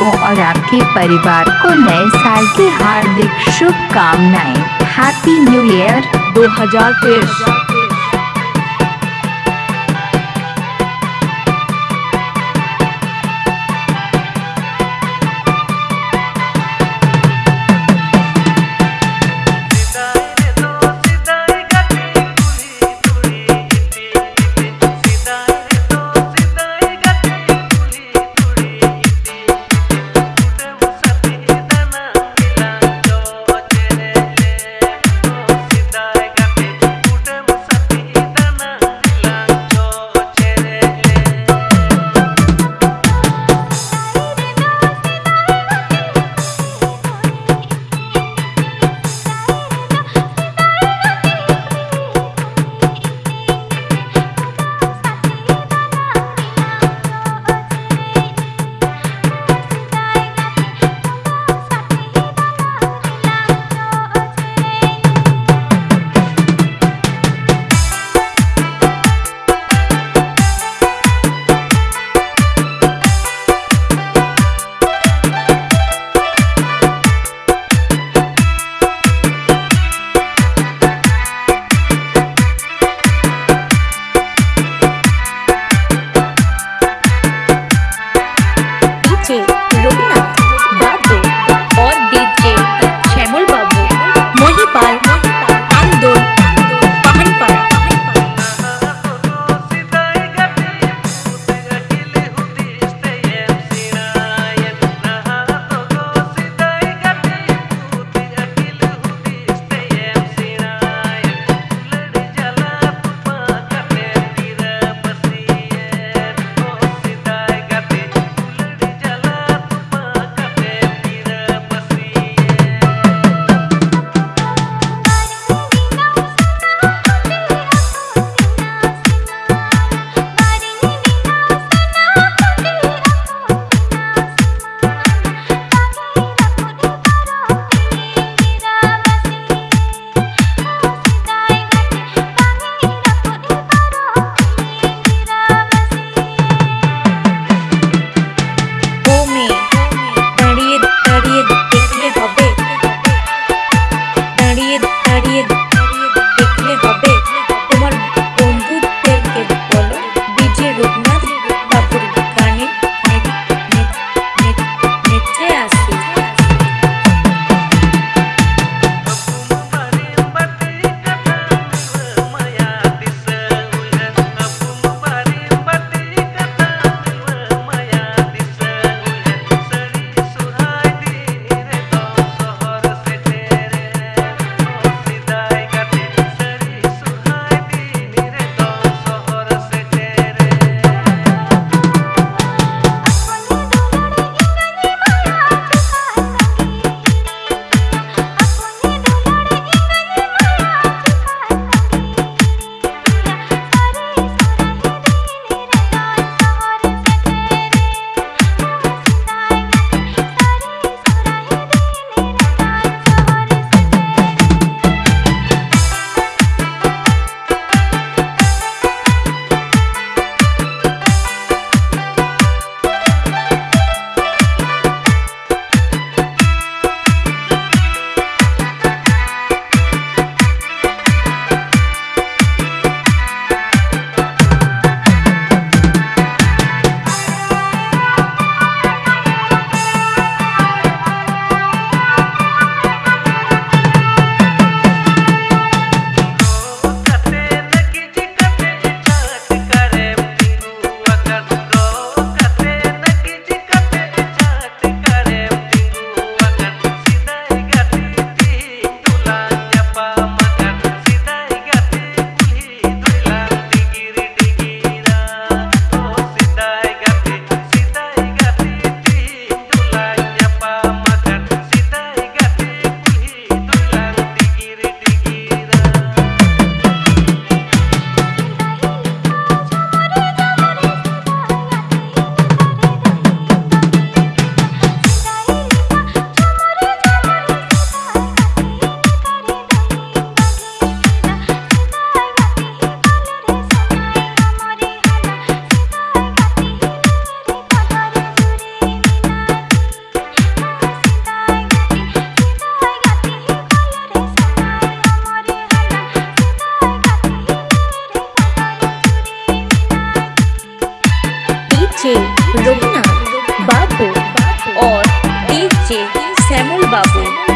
आपको और आपके परिवार को नए साल की हार्दिक शुभकामनाएँ। हैप्पी न्यू ईयर 2023 डीजे रुकना बाबू और डीजे सैमुल बाबू।